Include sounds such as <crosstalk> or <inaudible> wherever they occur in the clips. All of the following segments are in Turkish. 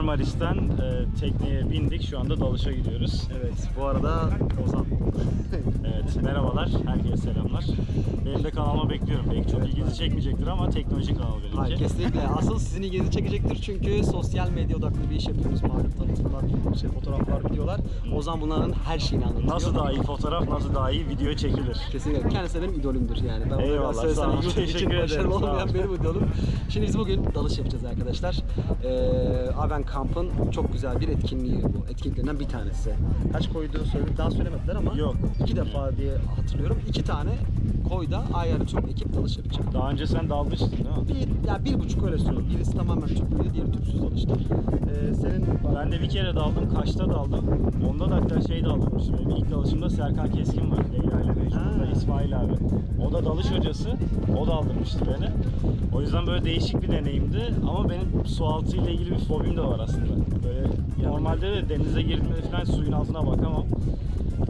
Marmaris'ten e, tekneye bindik. Şu anda dalışa gidiyoruz. Evet, bu arada Ozan. <laughs> Evet, merhabalar. Herkese selamlar. Benim de kanalıma bekliyorum. Belki çok ilginizi çekmeyecektir ama teknoloji kanal Hayır, benimki. kesinlikle. Asıl sizin ilginizi çekecektir çünkü sosyal medya odaklı bir iş yapıyoruz. Malum tanıtımlar, şey, fotoğraflar, videolar. Ozan bunların her şeyini anlatıyor. Nasıl daha iyi fotoğraf, nasıl daha iyi video çekilir? Kesinlikle. Kendisi benim idolümdür yani. Ben Eyvallah, sağ ol. YouTube için Teşekkür ederim, başarılı olmayan benim idolüm. Şimdi biz bugün dalış yapacağız arkadaşlar. Ee, Aven Camp'ın çok güzel bir etkinliği bu. Etkinliklerinden bir tanesi. Kaç koyduğu söyledi, daha söylemediler ama Yok. iki defa diye hatırlıyorum. İki tane koyda ayarı tüm ekip dalış yapacak. Daha önce sen dalmıştın değil mi? Bir, ya bir buçuk öyle söyleyeyim. Birisi tamamen tüplüydü, diğeri tüpsüz dalıştı. Ee, senin Ben de bir kere daldım, Kaş'ta daldım. Onda da hatta şey daldırmıştım. Benim ilk dalışımda Serkan Keskin var. Leyla ile Mecnun'da. İsmail abi. O da dalış hocası. O da aldırmıştı beni. O yüzden böyle değişik bir deneyimdi. Ama benim su altı ile ilgili bir fobim de var aslında. Böyle normalde de denize girdiğimde falan suyun altına bakamam.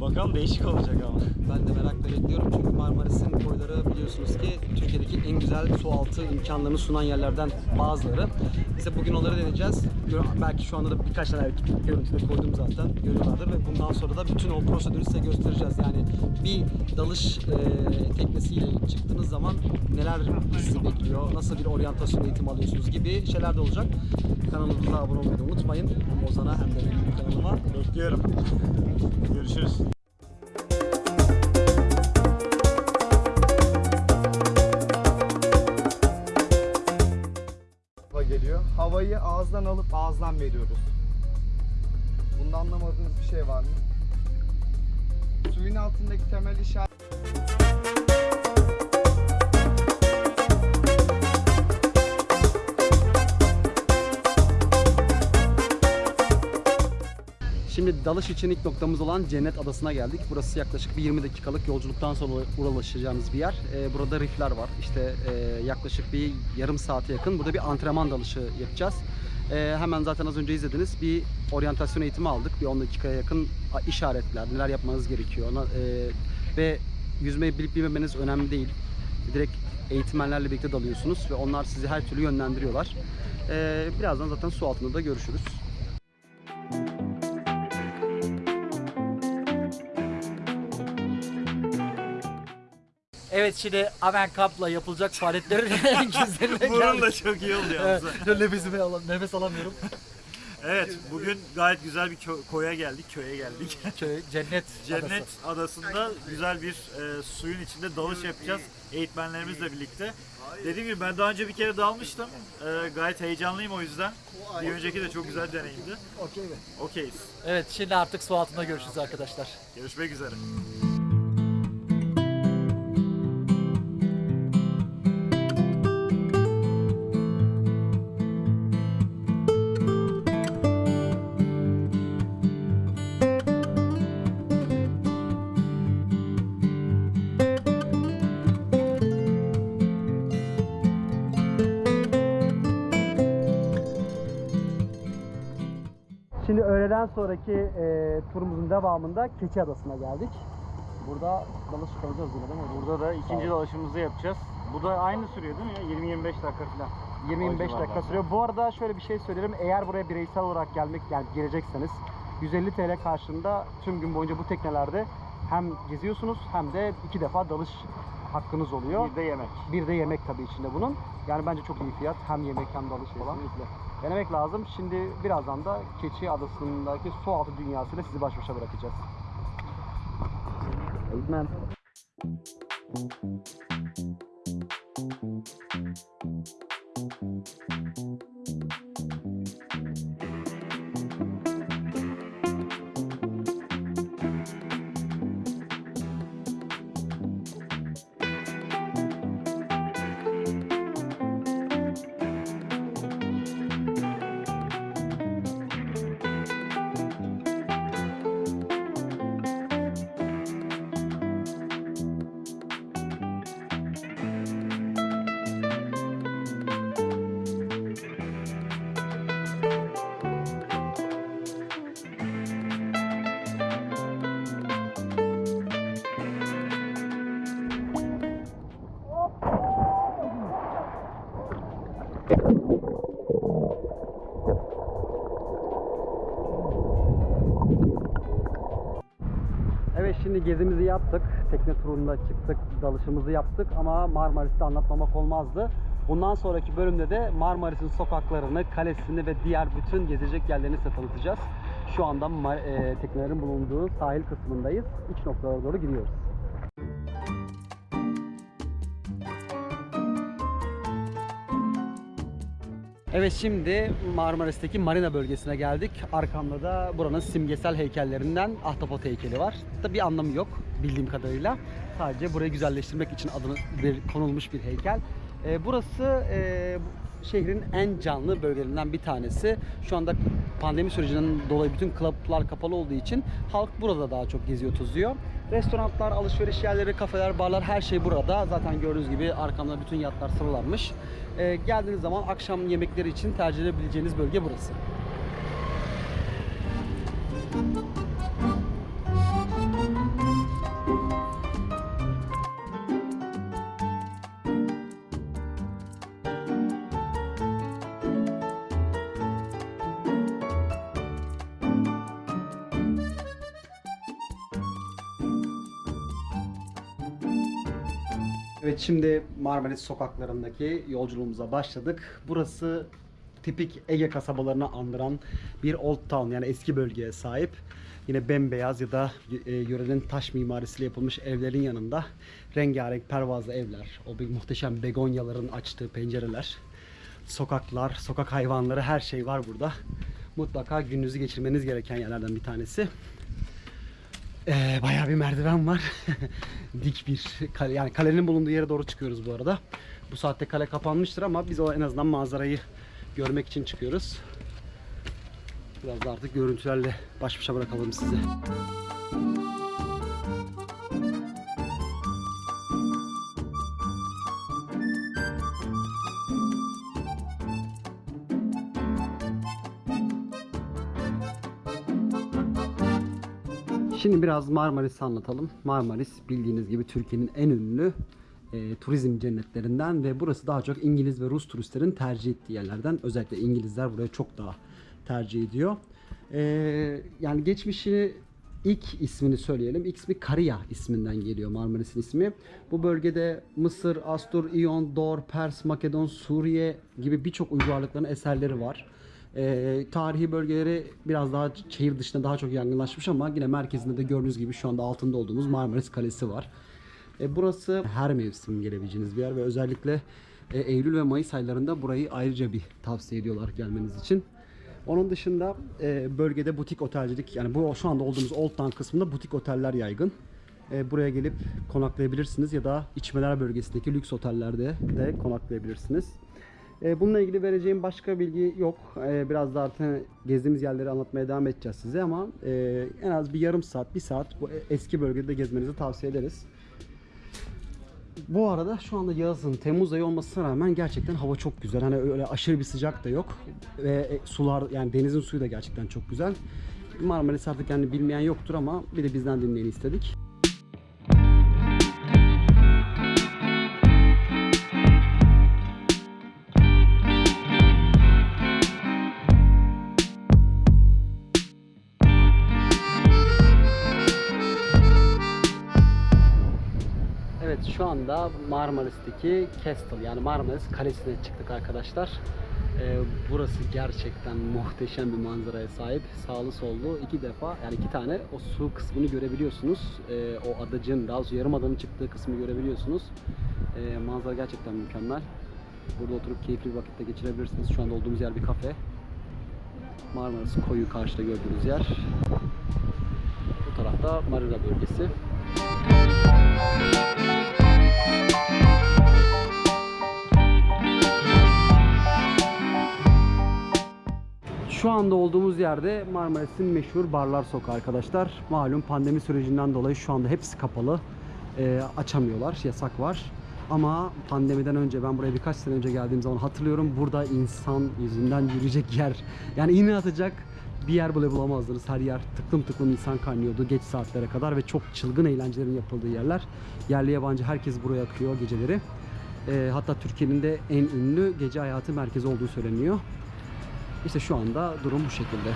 Bakalım değişik olacak ama. Ben de merakla bekliyorum çünkü Marmaris'in koyları biliyorsunuz ki Türkiye'deki en güzel su altı imkanlarını sunan yerlerden bazıları. De bugün onları deneyeceğiz. Belki şu anda da birkaç tane görüntüde koydum zaten görüyorlardır ve bundan sonra da bütün o prosedürü size göstereceğiz. Yani bir dalış e, teknesiyle çıktığınız zaman neler sizi bekliyor, nasıl bir oryantasyon eğitimi alıyorsunuz gibi şeyler de olacak. Kanalımıza abone olmayı unutmayın. Hem Ozan'a hem de benim kanalıma. Bekliyorum. Görüşürüz. Havayı ağızdan alıp ağızdan veriyoruz. Bunda anlamadığınız bir şey var mı? Suyun altındaki temel işaret Şimdi dalış için ilk noktamız olan Cennet Adası'na geldik. Burası yaklaşık bir 20 dakikalık yolculuktan sonra ulaşacağımız bir yer. Ee, burada rifler var. İşte e, yaklaşık bir yarım saate yakın burada bir antrenman dalışı yapacağız. Ee, hemen zaten az önce izlediniz. Bir oryantasyon eğitimi aldık. Bir 10 dakikaya yakın işaretler, neler yapmanız gerekiyor. Ona, e, ve yüzmeyi bilip bilmemeniz önemli değil. Direkt eğitmenlerle birlikte dalıyorsunuz ve onlar sizi her türlü yönlendiriyorlar. Ee, birazdan zaten su altında da görüşürüz. Evet şimdi Aven Camp'la yapılacak faaliyetlerin <laughs> güzeline Burun da çok iyi oldu Evet, yalnız. nefesimi alam nefes alamıyorum. Evet, bugün gayet güzel bir kö- koya geldik, köye geldik. <laughs> Köy, cennet, Cennet adası. Adası'nda güzel bir e, suyun içinde dalış yapacağız eğitmenlerimizle birlikte. Dediğim gibi ben daha önce bir kere dalmıştım. E, gayet heyecanlıyım o yüzden. Bir önceki de çok güzel deneyimdi. Okey? Okeyiz. Evet şimdi artık su altında görüşürüz arkadaşlar. Görüşmek üzere. Öğleden sonraki e, turumuzun devamında Keçi Adası'na geldik. Burada dalış kalacağız yine değil mi? Burada da ikinci dalışımızı yapacağız. Bu da aynı sürüyor değil mi? ya? 20-25 dakika falan. 20-25 O dakika sürüyor. Bu arada şöyle bir şey söyleyelim. Eğer buraya bireysel olarak gelmek yani gelecekseniz 150 TL karşılığında tüm gün boyunca bu teknelerde hem geziyorsunuz hem de iki defa dalış hakkınız oluyor. Bir de yemek. Bir de yemek tabii içinde bunun. Yani bence çok iyi fiyat. Hem yemek hem dalış falan denemek lazım. Şimdi birazdan da Keçi Adası'ndaki su altı dünyasıyla sizi baş başa bırakacağız. Eğitmen. Thank. Evet şimdi gezimizi yaptık. Tekne turunda çıktık, dalışımızı yaptık ama Marmaris'te anlatmamak olmazdı. Bundan sonraki bölümde de Marmaris'in sokaklarını, kalesini ve diğer bütün gezecek yerlerini size tanıtacağız. Şu anda e, teknelerin bulunduğu sahil kısmındayız. İç noktalara doğru gidiyoruz. Evet şimdi Marmaris'teki Marina bölgesine geldik. Arkamda da buranın simgesel heykellerinden Ahtapot heykeli var. Tabi bir anlamı yok bildiğim kadarıyla. Sadece burayı güzelleştirmek için adını bir konulmuş bir heykel. Ee, burası e, şehrin en canlı bölgelerinden bir tanesi. Şu anda pandemi sürecinden dolayı bütün klaplar kapalı olduğu için halk burada daha çok geziyor tozuyor. Restoranlar, alışveriş yerleri, kafeler, barlar her şey burada. Zaten gördüğünüz gibi arkamda bütün yatlar sıralanmış. Ee, geldiğiniz zaman akşam yemekleri için tercih edebileceğiniz bölge burası. Evet şimdi Marmaris sokaklarındaki yolculuğumuza başladık. Burası tipik Ege kasabalarını andıran bir Old Town yani eski bölgeye sahip. Yine bembeyaz ya da e, yörenin taş mimarisiyle yapılmış evlerin yanında rengarenk pervazlı evler, o bir muhteşem begonyaların açtığı pencereler, sokaklar, sokak hayvanları her şey var burada. Mutlaka gününüzü geçirmeniz gereken yerlerden bir tanesi. Ee, bayağı bir merdiven var. <laughs> Dik bir kale, yani kalenin bulunduğu yere doğru çıkıyoruz bu arada. Bu saatte kale kapanmıştır ama biz o en azından manzarayı görmek için çıkıyoruz. Biraz da artık görüntülerle baş başa bırakalım sizi. Şimdi biraz Marmaris'i anlatalım. Marmaris bildiğiniz gibi Türkiye'nin en ünlü e, turizm cennetlerinden ve burası daha çok İngiliz ve Rus turistlerin tercih ettiği yerlerden. Özellikle İngilizler buraya çok daha tercih ediyor. E, yani geçmişi ilk ismini söyleyelim. İlk ismi Kariya isminden geliyor Marmaris'in ismi. Bu bölgede Mısır, Astur, İyon, Dor, Pers, Makedon, Suriye gibi birçok uygarlıkların eserleri var. Ee, tarihi bölgeleri biraz daha şehir dışında daha çok yaygınlaşmış ama yine merkezinde de gördüğünüz gibi şu anda altında olduğumuz Marmaris Kalesi var. E, burası her mevsim gelebileceğiniz bir yer ve özellikle e, Eylül ve Mayıs aylarında burayı ayrıca bir tavsiye ediyorlar gelmeniz için. Onun dışında e, bölgede butik otelcilik yani bu şu anda olduğumuz Old Town kısmında butik oteller yaygın. E, buraya gelip konaklayabilirsiniz ya da içmeler bölgesindeki lüks otellerde de konaklayabilirsiniz. E, bununla ilgili vereceğim başka bilgi yok. E, biraz da artık gezdiğimiz yerleri anlatmaya devam edeceğiz size ama e, en az bir yarım saat, bir saat bu eski bölgede gezmenizi tavsiye ederiz. Bu arada şu anda yazın, Temmuz ayı olmasına rağmen gerçekten hava çok güzel. Hani öyle aşırı bir sıcak da yok. Ve e, sular yani denizin suyu da gerçekten çok güzel. Marmaris artık yani bilmeyen yoktur ama bir de bizden dinleyin istedik. Şu anda Marmaris'teki Castle yani Marmaris Kalesi'ne çıktık arkadaşlar. Ee, burası gerçekten muhteşem bir manzaraya sahip. Sağlı sollu iki defa yani iki tane o su kısmını görebiliyorsunuz. Ee, o adacın daha doğrusu yarım adanın çıktığı kısmı görebiliyorsunuz. Ee, manzara gerçekten mükemmel. Burada oturup keyifli bir vakitte geçirebilirsiniz. Şu anda olduğumuz yer bir kafe. Marmaris koyu karşıda gördüğünüz yer. Bu tarafta Marina bölgesi. Şu anda olduğumuz yerde Marmaris'in meşhur Barlar Sokağı arkadaşlar. Malum pandemi sürecinden dolayı şu anda hepsi kapalı. Ee, açamıyorlar, yasak var. Ama pandemiden önce ben buraya birkaç sene önce geldiğim zaman hatırlıyorum burada insan yüzünden yürüyecek yer yani iğne atacak bir yer bile bulamazdınız. Her yer tıklım tıklım insan kaynıyordu geç saatlere kadar ve çok çılgın eğlencelerin yapıldığı yerler. Yerli yabancı herkes buraya akıyor geceleri. E, hatta Türkiye'nin de en ünlü gece hayatı merkezi olduğu söyleniyor. İşte şu anda durum bu şekilde.